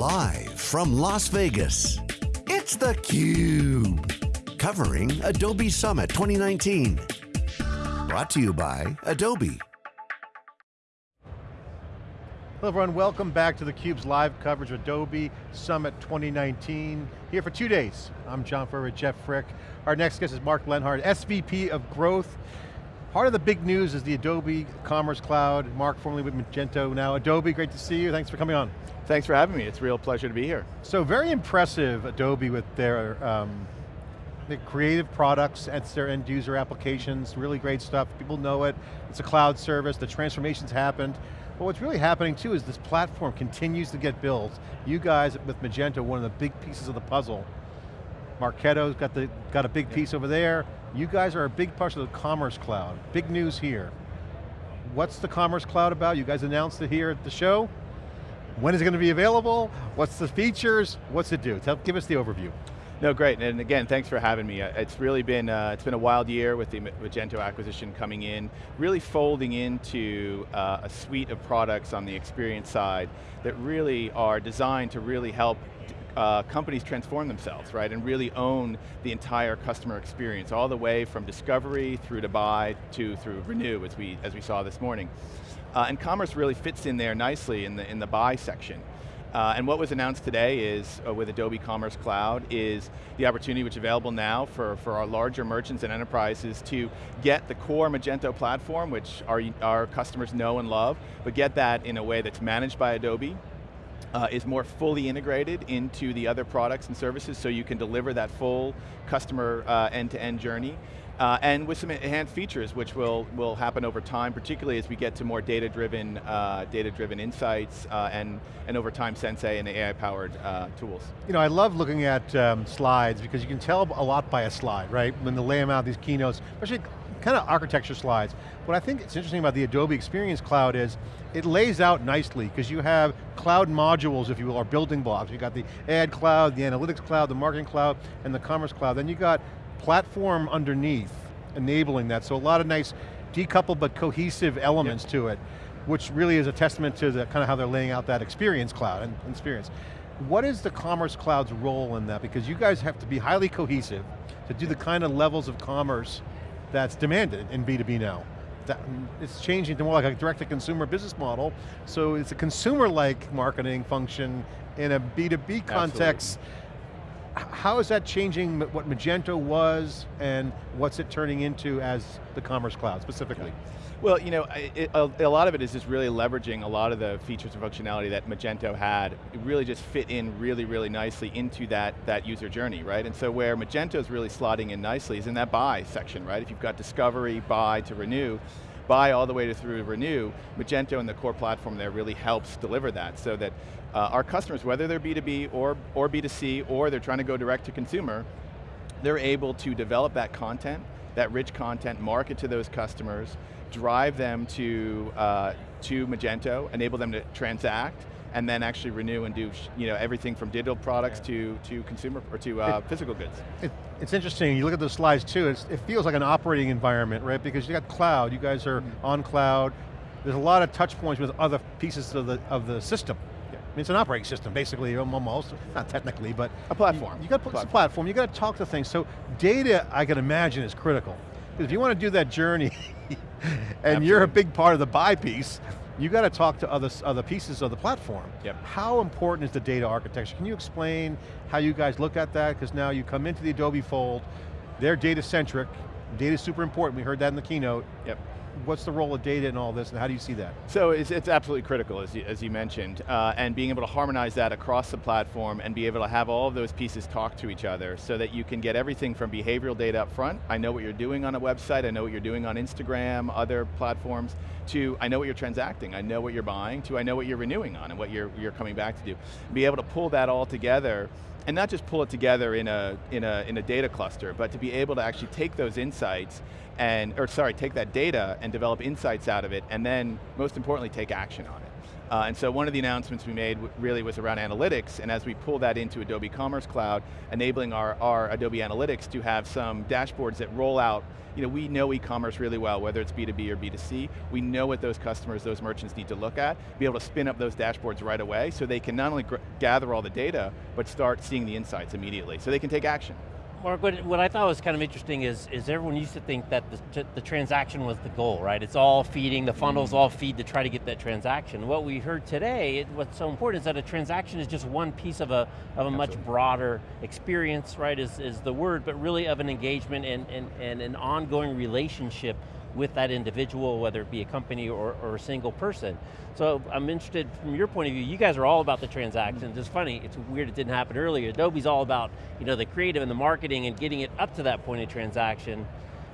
Live from Las Vegas, it's theCUBE. Covering Adobe Summit 2019. Brought to you by Adobe. Hello everyone, welcome back to theCUBE's live coverage of Adobe Summit 2019. Here for two days. I'm John Furrier, Jeff Frick. Our next guest is Mark Lenhard, SVP of Growth. Part of the big news is the Adobe Commerce Cloud. Mark, formerly with Magento, now Adobe, great to see you. Thanks for coming on. Thanks for having me, it's a real pleasure to be here. So very impressive, Adobe, with their um, the creative products, it's their end user applications, really great stuff, people know it, it's a cloud service, the transformation's happened. But what's really happening too is this platform continues to get built. You guys with Magento, one of the big pieces of the puzzle. Marketo's got, the, got a big piece over there. You guys are a big part of the Commerce Cloud. Big news here. What's the Commerce Cloud about? You guys announced it here at the show. When is it going to be available? What's the features? What's it do? Tell, give us the overview. No, great, and again, thanks for having me. Uh, it's really been, uh, it's been a wild year with the Magento acquisition coming in, really folding into uh, a suite of products on the experience side that really are designed to really help uh, companies transform themselves, right, and really own the entire customer experience, all the way from discovery through to buy to through renew, as we, as we saw this morning. Uh, and commerce really fits in there nicely in the, in the buy section. Uh, and what was announced today is, uh, with Adobe Commerce Cloud, is the opportunity which is available now for, for our larger merchants and enterprises to get the core Magento platform, which our, our customers know and love, but get that in a way that's managed by Adobe, uh, is more fully integrated into the other products and services so you can deliver that full customer uh, end-to-end -end journey. Uh, and with some enhanced features which will, will happen over time, particularly as we get to more data-driven uh, data-driven insights uh, and, and over time Sensei and AI-powered uh, tools. You know, I love looking at um, slides because you can tell a lot by a slide, right? When they lay them out, these keynotes, especially kind of architecture slides. What I think it's interesting about the Adobe Experience Cloud is it lays out nicely because you have cloud modules, if you will, or building blocks. You got the ad cloud, the analytics cloud, the marketing cloud, and the commerce cloud. Then you got platform underneath enabling that. So a lot of nice decoupled but cohesive elements yep. to it, which really is a testament to the kind of how they're laying out that experience cloud and experience. What is the Commerce Cloud's role in that? Because you guys have to be highly cohesive to do the kind of levels of commerce that's demanded in B2B now. That, it's changing to more like a direct-to-consumer business model, so it's a consumer-like marketing function in a B2B context. Absolutely how is that changing what Magento was and what's it turning into as the Commerce Cloud specifically? Well, you know, it, a, a, lot of it is just really leveraging a lot of the features and functionality that Magento had. It really just fit in really, really nicely into that, that user journey, right? And so where Magento is really slotting in nicely is in that buy section, right? If you've got discovery, buy to renew, buy all the way to through renew, Magento and the core platform there really helps deliver that so that uh, our customers, whether they're B2B or, or B2C, or they're trying to go direct to consumer, they're able to develop that content, that rich content, market to those customers, drive them to, uh, to Magento, enable them to transact, and then actually renew and do you know, everything from digital products yeah. to, to consumer, or to uh, it, physical goods. It, it's interesting, you look at the slides too, it feels like an operating environment, right? Because you got cloud, you guys are mm on cloud, there's a lot of touch points with other pieces of the, of the system. Yeah. I mean, it's an operating system, basically, almost. Not technically, but a platform. You, you got to put platform. platform. You got to talk to things. So data, I can imagine, is critical. Because if you want to do that journey, and Absolutely. you're a big part of the buy piece, you got to talk to other, other pieces of the platform. Yep. How important is the data architecture? Can you explain how you guys look at that? Because now you come into the Adobe fold, they're data centric, data is super important, we heard that in the keynote. Yep what's the role of data in all this, and how do you see that? So it's, it's absolutely critical, as you, as you mentioned, uh, and being able to harmonize that across the platform and be able to have all of those pieces talk to each other so that you can get everything from behavioral data up front, I know what you're doing on a website, I know what you're doing on Instagram, other platforms, to I know what you're transacting, I know what you're buying, to I know what you're renewing on and what you're, you're coming back to do. Be able to pull that all together and not just pull it together in a, in, a, in a data cluster, but to be able to actually take those insights and, or sorry, take that data and develop insights out of it, and then, most importantly, take action on it. Uh, and so one of the announcements we made really was around analytics, and as we pull that into Adobe Commerce Cloud, enabling our, our Adobe Analytics to have some dashboards that roll out you know, we know e-commerce really well, whether it's B2B or B2C. We know what those customers, those merchants need to look at, be able to spin up those dashboards right away so they can not only gather all the data, but start seeing the insights immediately, so they can take action. Mark, what, what I thought was kind of interesting is, is everyone used to think that the, the transaction was the goal, right? It's all feeding, the funnels mm. all feed to try to get that transaction. What we heard today, it, what's so important is that a transaction is just one piece of a, of a much broader experience, right, is, is the word, but really of an engagement and, and, and an ongoing relationship with that individual, whether it be a company or, or, a single person. So I'm interested from your point of view, you guys are all about the transactions. It's funny, it's weird it didn't happen earlier. Adobe's all about you know, the creative and the marketing and getting it up to that point of transaction.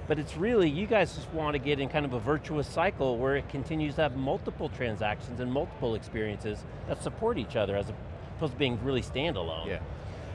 But it's really, you guys just want to get in kind of a virtuous cycle where it continues to have multiple transactions and multiple experiences that support each other as opposed to being really standalone. Yeah.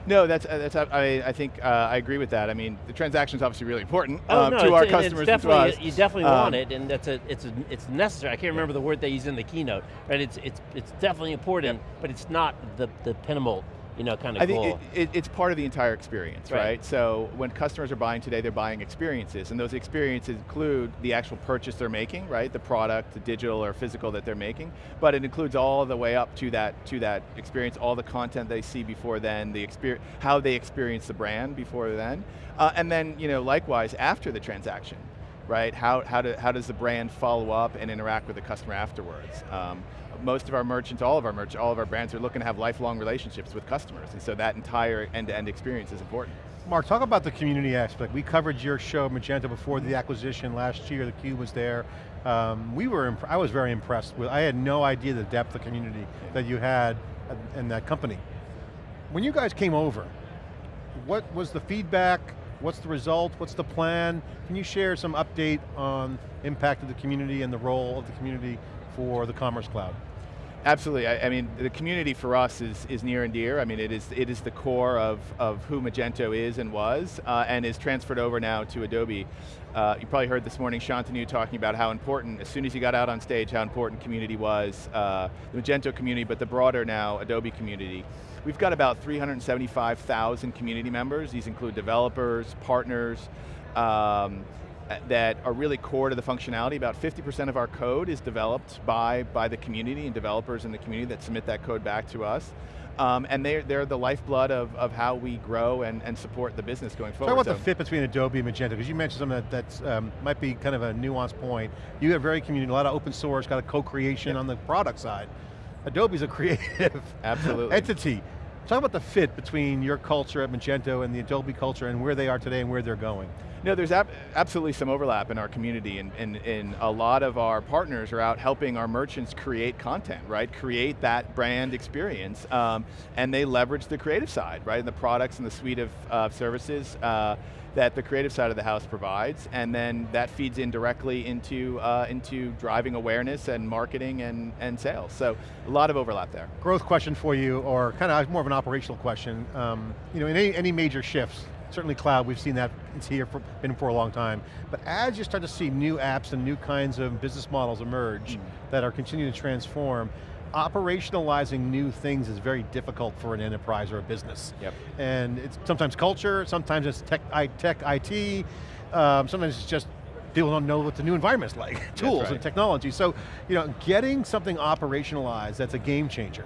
No, that's, uh, that's I, I think uh, I agree with that. I mean, the transaction is obviously really important oh, um, no, to our customers and to us. You definitely um, want it, and that's a, it's, a, it's necessary. I can't remember the word they use in the keynote, right? It's, it's, it's definitely important, yeah. but it's not the, the pinnacle you know, kind of I think it, it, it's part of the entire experience, right. right. So when customers are buying today, they're buying experiences, and those experiences include the actual purchase they're making, right? The product, the digital or physical that they're making, but it includes all the way up to that, to that experience, all the content they see before then, the experience, how they experience the brand before then, uh, and then, you know, likewise, after the transaction, right? How, how, do, how does the brand follow up and interact with the customer afterwards? Um, most of our merchants, all of our merchants, all of our brands are looking to have lifelong relationships with customers, and so that entire end-to-end -end experience is important. Mark, talk about the community aspect. We covered your show, Magento, before the acquisition last year, the Cube was there. Um, we were, I was very impressed with, I had no idea the depth of community that you had in that company. When you guys came over, what was the feedback? What's the result? What's the plan? Can you share some update on impact of the community and the role of the community for the Commerce Cloud? Absolutely, I, I, mean, the community for us is, is near and dear. I mean, it is, it is the core of, of who Magento is and was, uh, and is transferred over now to Adobe. Uh, you probably heard this morning Shantanu talking about how important, as soon as he got out on stage, how important community was, uh, the Magento community, but the broader now Adobe community. We've got about 375,000 community members. These include developers, partners, um, that are really core to the functionality. About 50% of our code is developed by, by the community and developers in the community that submit that code back to us. Um, and they're, they're the lifeblood of, of how we grow and, and support the business going forward. Talk about so. the fit between Adobe and Magento, because you mentioned something that that's, um, might be kind of a nuanced point. You have very community, a lot of open source, got a co-creation on the product side. Adobe's a creative Absolutely. entity. Talk about the fit between your culture at Magento and the Adobe culture and where they are today and where they're going. No, there's ab absolutely some overlap in our community and, and, and, a lot of our partners are out helping our merchants create content, right? Create that brand experience um, and they leverage the creative side, right? And the products and the suite of uh, services uh, that the creative side of the house provides and then that feeds in directly into, uh, into driving awareness and marketing and, and sales. So a lot of overlap there. Growth question for you or kind of more of an operational question. Um, you know, in any, any major shifts, certainly cloud, we've seen that, it's here, for, been for a long time. But as you start to see new apps and new kinds of business models emerge mm. that are continuing to transform, operationalizing new things is very difficult for an enterprise or a business. Yep. And it's sometimes culture, sometimes it's tech, tech IT, um, sometimes it's just people don't know what the new environment's like, tools right. and technology. So, you know, getting something operationalized that's a game changer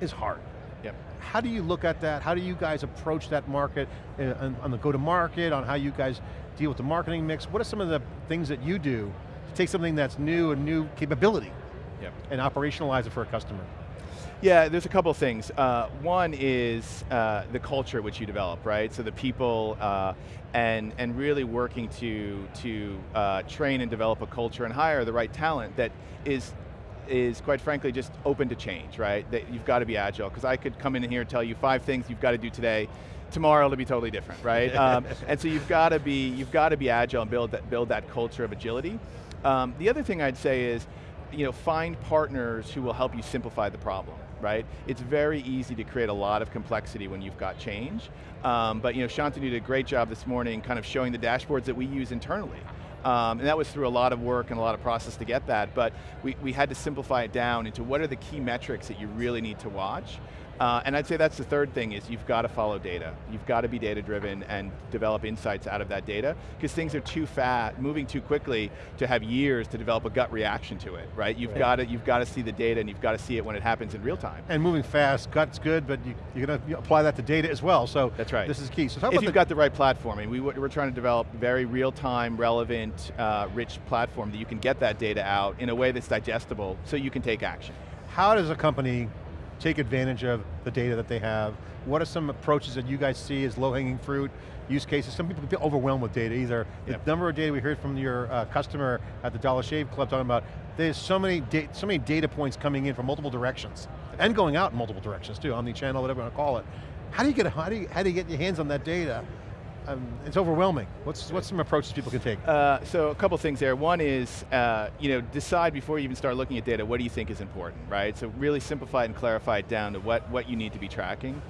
is hard. Yep. How do you look at that? How do you guys approach that market uh, on, on the go-to-market, on how you guys deal with the marketing mix? What are some of the things that you do to take something that's new, a new capability, yep. and operationalize it for a customer? Yeah, there's a couple of things. Uh, one is uh, the culture which you develop, right? So the people uh, and, and really working to, to uh, train and develop a culture and hire the right talent that is is quite frankly just open to change, right? That you've got to be agile, because I could come in here and tell you five things you've got to do today, tomorrow it'll be totally different, right? um, and so you've got to be you've got to be agile and build that build that culture of agility. Um, the other thing I'd say is, you know, find partners who will help you simplify the problem, right? It's very easy to create a lot of complexity when you've got change, um, but you know, Shantanu did a great job this morning kind of showing the dashboards that we use internally Um, and that was through a lot of work and a lot of process to get that, but we, we had to simplify it down into what are the key metrics that you really need to watch. Uh, and I'd say that's the third thing is you've got to follow data. You've got to be data driven and develop insights out of that data because things are too fast, moving too quickly to have years to develop a gut reaction to it, right? You've right. got to you've got to see the data and you've got to see it when it happens in real time. And moving fast, gut's good, but you, are going to apply that to data as well. So that's right. This is key. So if you've the got the right platform, I mean, we, we're trying to develop very real time, relevant, uh, rich platform that you can get that data out in a way that's digestible, so you can take action. How does a company take advantage of the data that they have? What are some approaches that you guys see as low-hanging fruit, use cases? Some people get overwhelmed with data, either yep. the number of data we heard from your uh, customer at the Dollar Shave Club talking about, there's so many, so many data points coming in from multiple directions, and going out in multiple directions too, on the channel, whatever you want to call it. How do you get, how do you, how do you get your hands on that data? Um, it's overwhelming. What's, what's some approaches people can take? Uh, so a couple things there. One is, uh, you know, decide before you even start looking at data, what do you think is important, right? So really simplify and clarify it down to what, what you need to be tracking.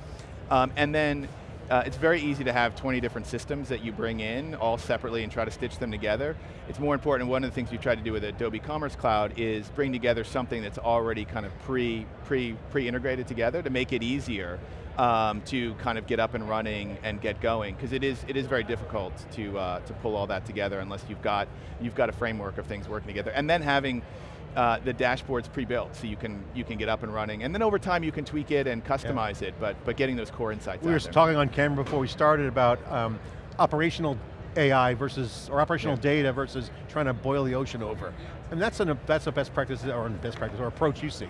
Um, and then uh, it's very easy to have 20 different systems that you bring in all separately and try to stitch them together. It's more important, one of the things we've tried to do with Adobe Commerce Cloud is bring together something that's already kind of pre, pre, pre-integrated together to make it easier um, to kind of get up and running and get going, because it is, it is very difficult to, uh, to pull all that together unless you've got, you've got a framework of things working together. And then having uh, the dashboard's pre-built, so you can you can get up and running. And then over time you can tweak it and customize yeah. it, but, but getting those core insights We were there. talking on camera before we started about um, operational AI versus, or operational yeah. data versus trying to boil the ocean over. And that's, an, that's a best practice, or best practice, or approach you see.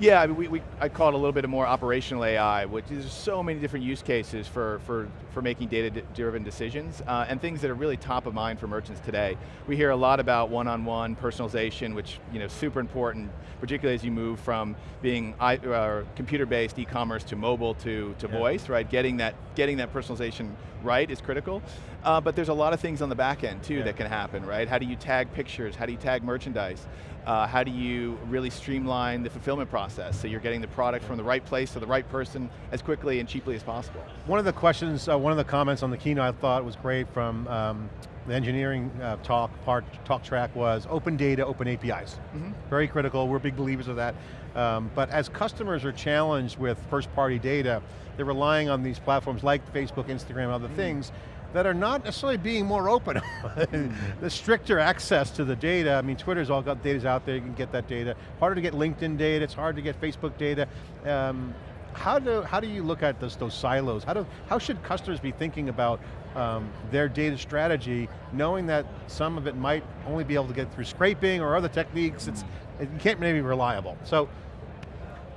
Yeah, I mean, we, we, I call it a little bit of more operational AI, which is so many different use cases for, for, for making data-driven decisions, uh, and things that are really top of mind for merchants today. We hear a lot about one-on-one -on -one personalization, which you know super important, particularly as you move from being uh, computer-based e-commerce to mobile to, to yeah. voice, right? Getting that, getting that personalization right is critical. Uh, but there's a lot of things on the back end too yeah. that can happen, right? How do you tag pictures? How do you tag merchandise? Uh, how do you really streamline the fulfillment process so you're getting the product from the right place to the right person as quickly and cheaply as possible? One of the questions, uh, one of the comments on the keynote I thought was great from um, the engineering uh, talk part talk track was open data, open APIs. Mm -hmm. Very critical, we're big believers of that. Um, but as customers are challenged with first party data, they're relying on these platforms like Facebook, Instagram, other mm -hmm. things, that are not necessarily being more open. the stricter access to the data, I mean Twitter's all got data's out there, you can get that data. Harder to get LinkedIn data, it's hard to get Facebook data. Um, how do, how do you look at those, those silos? How, do, how should customers be thinking about um, their data strategy, knowing that some of it might only be able to get through scraping or other techniques, it's, it can't maybe be reliable. So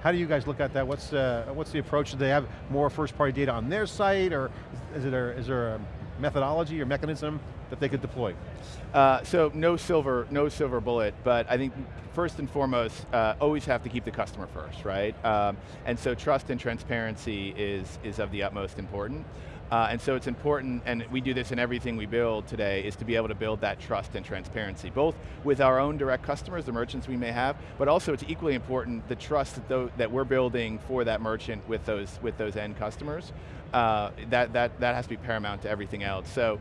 how do you guys look at that? What's, uh, what's the approach? Do they have more first party data on their site or is, it a, is there a methodology or mechanism that they could deploy? Uh, so no silver, no silver bullet, but I think first and foremost, uh, always have to keep the customer first, right? Um, and so trust and transparency is, is of the utmost important. Uh, and so it's important, and we do this in everything we build today, is to be able to build that trust and transparency, both with our own direct customers, the merchants we may have, but also it's equally important the trust that, that we're building for that merchant with those, with those end customers. Uh, that, that, that has to be paramount to everything else. So,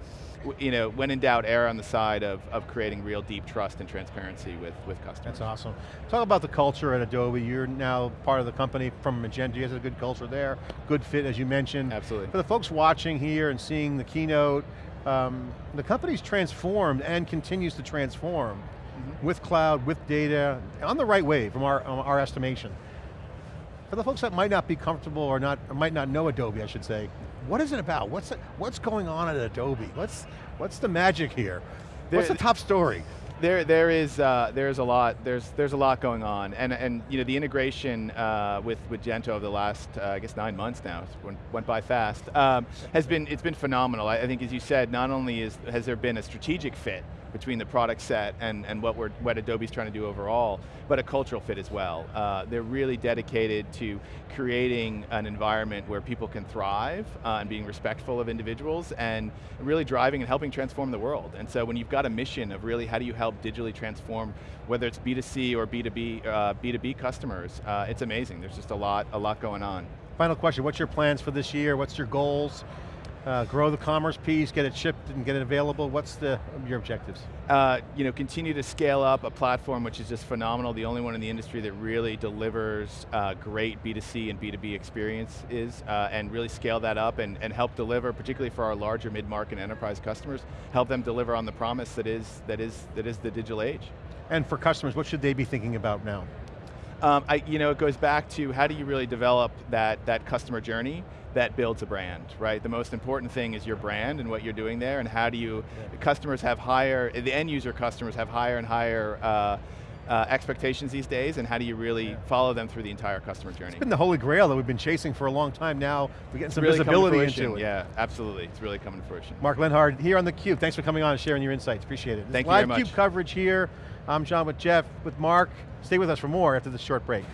you know, when in doubt, err on the side of, of creating real deep trust and transparency with, with customers. That's awesome. Talk about the culture at Adobe. You're now part of the company from Magento. You have a good culture there. Good fit, as you mentioned. Absolutely. For the folks watching here and seeing the keynote, um, the company's transformed and continues to transform mm -hmm. with cloud, with data, on the right way from our, our estimation. For the folks that might not be comfortable or not, or might not know Adobe, I should say, what is it about? What's, it, what's going on at Adobe? What's, what's the magic here? There, what's the top story? There, there is, uh, there's a lot. There's, there's a lot going on, and and you know the integration uh, with with Gento over the last, uh, I guess, nine months now. Went, went by fast. Um, has been, it's been phenomenal. I, I think, as you said, not only is has there been a strategic fit between the product set and, and what, we're, what Adobe's trying to do overall, but a cultural fit as well. Uh, they're really dedicated to creating an environment where people can thrive uh, and being respectful of individuals and really driving and helping transform the world. And so when you've got a mission of really how do you help digitally transform, whether it's B2C or B2B, uh, B2B customers, uh, it's amazing. There's just a lot, a lot going on. Final question, what's your plans for this year? What's your goals? Uh, grow the commerce piece, get it shipped and get it available? What's the, your objectives? Uh, you know, continue to scale up a platform which is just phenomenal, the only one in the industry that really delivers uh, great B2C and B2B experiences, uh, and really scale that up and, and help deliver, particularly for our larger mid-market enterprise customers, help them deliver on the promise that is, that is, that is the digital age. And for customers, what should they be thinking about now? Um, I, you know, it goes back to how do you really develop that, that customer journey that builds a brand, right? The most important thing is your brand and what you're doing there, and how do you, yeah. customers have higher, the end user customers have higher and higher uh, uh, expectations these days, and how do you really yeah. follow them through the entire customer journey? It's been the holy grail that we've been chasing for a long time now. We're getting some really visibility into it. Yeah, absolutely. It's really coming to fruition. Mark Lenhard here on theCUBE. Thanks for coming on and sharing your insights. Appreciate it. Thank Live you very much. CUBE coverage here. I'm John with Jeff, with Mark. Stay with us for more after this short break.